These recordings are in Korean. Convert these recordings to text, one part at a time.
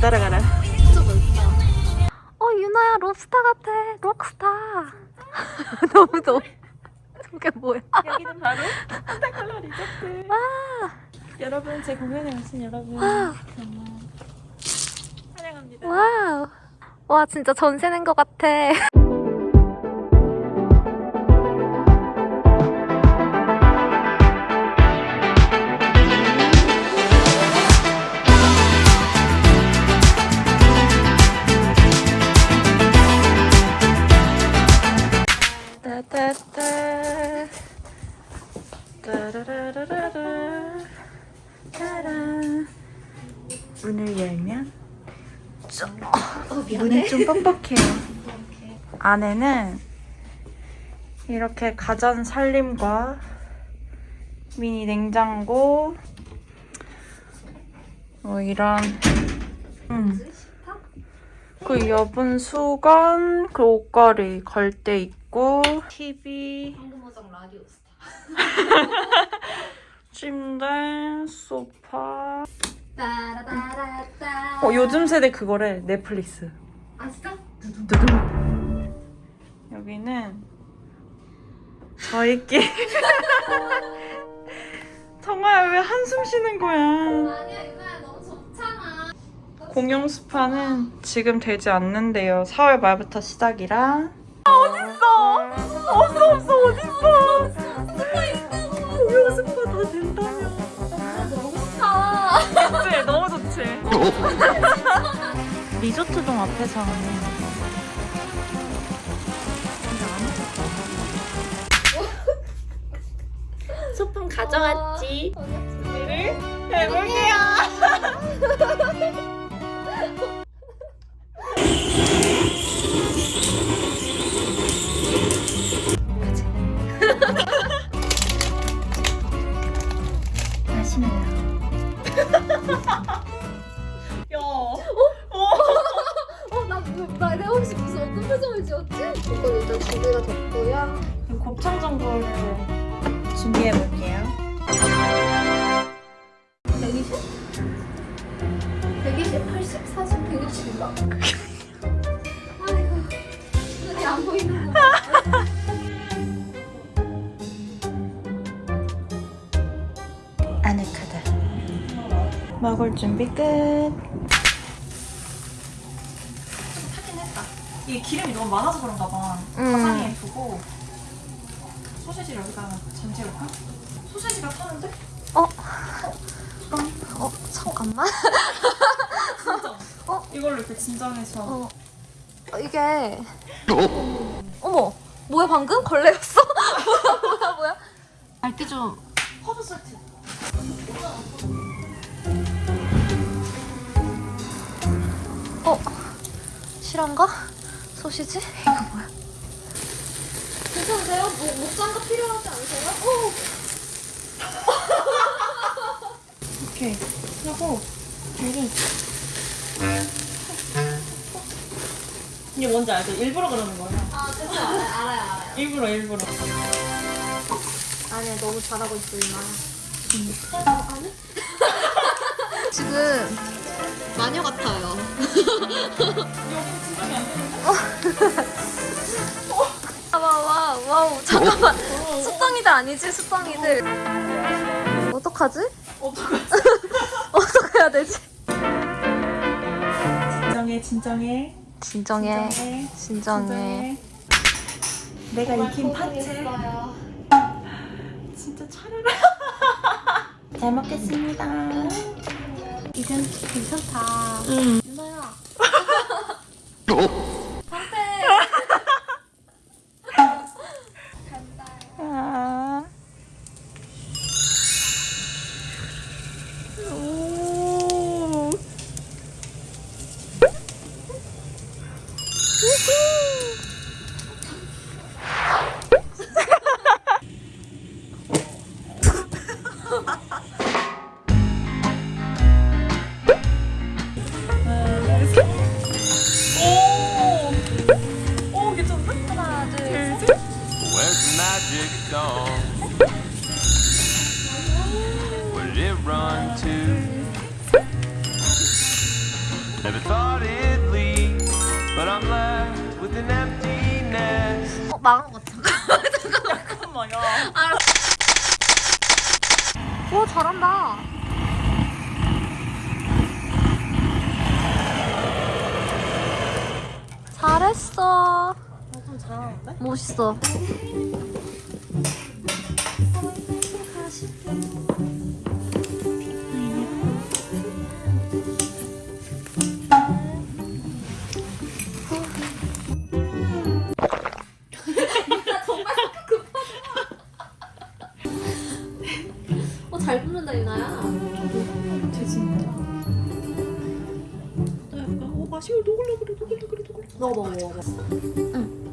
따라가라. 어 유나야 롭스타 같아 록스타 너무 더워 저게 뭐야 여기는 바로 산타클라 리조트. 여러분 제 공연에 오신 여러분 와. 정말 환영합니다. wow 와 진짜 전세 낸 것 같아 따라라라라라. 따란 문을 열면 문이 좀 뻑뻑해요. 안에는 이렇게 가전 살림과 미니 냉장고 뭐 이런 음. 그 여분 수건 그 옷걸이 걸대 있고 TV 황금어정 라디오 침대 소파. 어 요즘 세대 그거래 넷플릭스. 아 진짜? 두둥 여기는 저희끼리. 정아야 왜 한숨 쉬는 거야? 아니야 유나야. 너무 좋잖아. 공용 스파는 지금 되지 않는데요. 4월 말부터 시작이라. 어딨어? 없어 없어 어딨어 리조트동 앞에서 하는 소품 가져왔지? 준비를 해볼게 이건 일단 준비가 됐고요. 곱창 전골을 준비해 볼게요. 120? 120, 80, 40, 160인가? 아이고 눈이 안 보이는 거야 아늑하다. 먹을 준비 끝 이게 기름이 너무 많아서 그런가 봐 가상에 두고 소시지 여기다가 전체볼까? 소시지가 타는데? 어? 어? 잠깐만 진짜 어? 이걸로 이렇게 진정해서 어, 어, 이게 어머 뭐야 방금? 걸레였어? 뭐야 뭐야 뭐야 알게 좀 허브 솔트 어? 실한가? 소시지? 이거 뭐야? 괜찮으세요? 목, 목장갑 필요하지 않으세요? 어. 오케이 하고 여기 이게 뭔지 알죠? 일부러 그러는 거예요 아 진짜 알아요 알아요 알아요 일부러 일부러 아니야 너무 잘하고 있어 이마 아니? 지금 마녀 같아요? 와 와 와우. 잠깐만. 수빵이들 아니지 수빵이들. 어떡하지? 어떡하지? 어떻게 해야 되지? 진정해 진정해. 진정해 진정해. 진정해. 내가 익힌 파채. 진짜 차려라. 잘 먹겠습니다 이건 괜찮다. 응. 유나야 I'm left with an emptiness. 어 망한 것 같아. 잠깐만 야. 오 잘한다. 잘했어. 좀 잘하는데? 멋있어. 어, 어 맛이 녹을려 그래 녹을려 그래. 먹어, 먹어, 먹어. 유나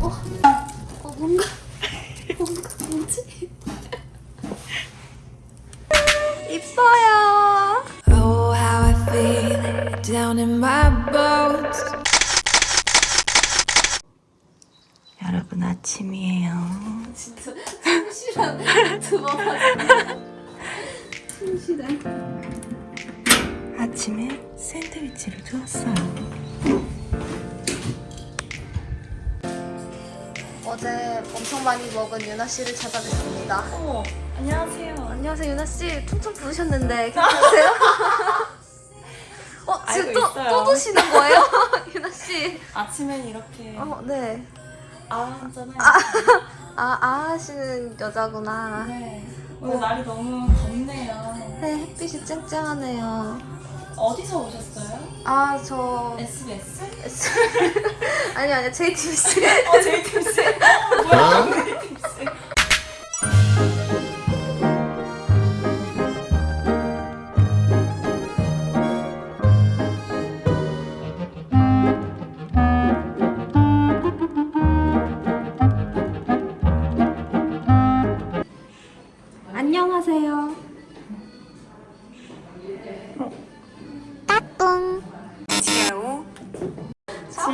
어, 어, 뭔가, 뭔가, 뭐지? 이뻐요. Oh, how I feel down in my bones. 여러분 아침이에요. 진짜 충실한 두번 충실해. 아침에 샌드위치를 주었어요. 어제 엄청 많이 먹은 유나 씨를 찾아뵙습니다. 어머 안녕하세요. 안녕하세요 유나 씨. 퉁퉁 부으셨는데 괜찮으세요? 어 지금 또, 있어요. 또 드시는 거예요, 유나 씨? 아침엔 이렇게 어 네. 아 하잖아요. 아, 아 하시는 여자구나. 네. 오늘 날이 너무 덥네요. 네, 햇빛이 쨍쨍하네요. 어디서 오셨어요? 아, 저. SBS? 아니, 아니, JTBC. 어 JTBC. 어 뭐야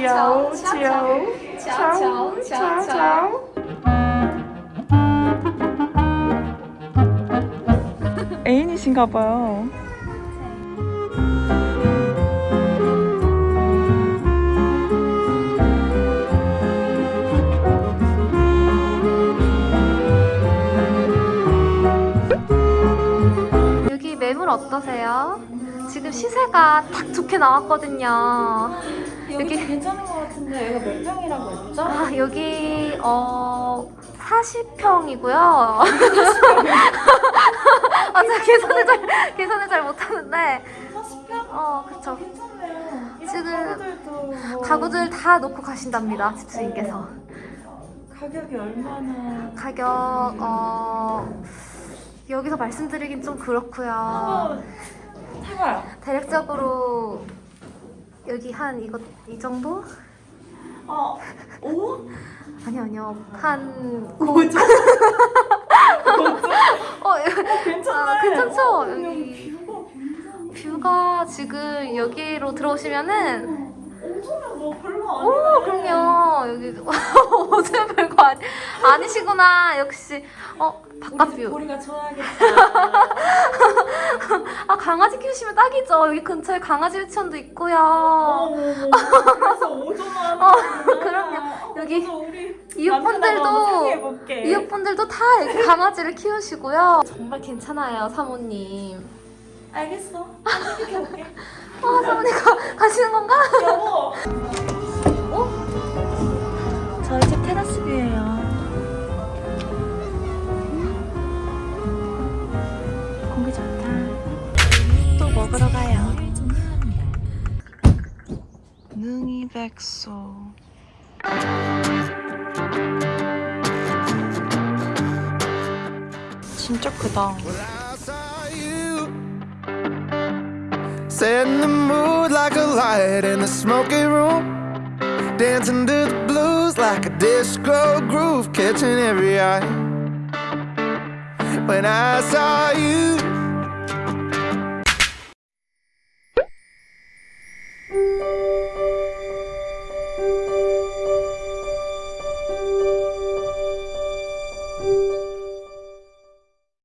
차오, 차오. 애인이신가 봐요. 여기 매물 어떠세요? 지금 시세가 딱 좋게 나왔거든요. 여기 괜찮은 것 같은데 여기가 몇 평이라고 했죠? 아, 여기, 어, 40평이고요. 아, 제가 계산을 잘, 계산을 잘 못하는데. 40평? 어, 그쵸. 괜찮네요. 지금 가구들도 뭐 가구들 다 놓고 가신답니다, 집주인께서. 가격이 얼마나 가격, 어, 여기서 말씀드리긴 좀 그렇고요. 해봐요. 대략적으로 여기 한 이거 이 정도? 어, 오? 아니요 아니요 한 뭐죠? 어, 이거- 괜찮아요. 아, 괜찮죠? 어, 여기 뷰가 뷰가 지금 여기로 들어오시면은 엄청나 뭐 별거 오 아니네. 그럼요 여기 어제 아니 아니시구나 역시 어 바깥 우리, 뷰. 우리가 좋아하겠다. 아 강아지 키우시면 딱이죠. 여기 근처에 강아지 유치원도 있고요. 그래서 오전만. 어, 그럼요. 여기 이웃분들도. 이웃분들도 다 강아지를 키우시고요. 정말 괜찮아요, 사모님. 알겠어. 생각해볼게. 아, 사모님 가, 가시는 건가? 여보. 저희 집 테라스 뷰예요. 먹으러 가요. 능이 백소. 진짜 크다. Setting the mood like a light in the smoky room. Dancing to the blues like a disco groove, catching every eye. When I saw you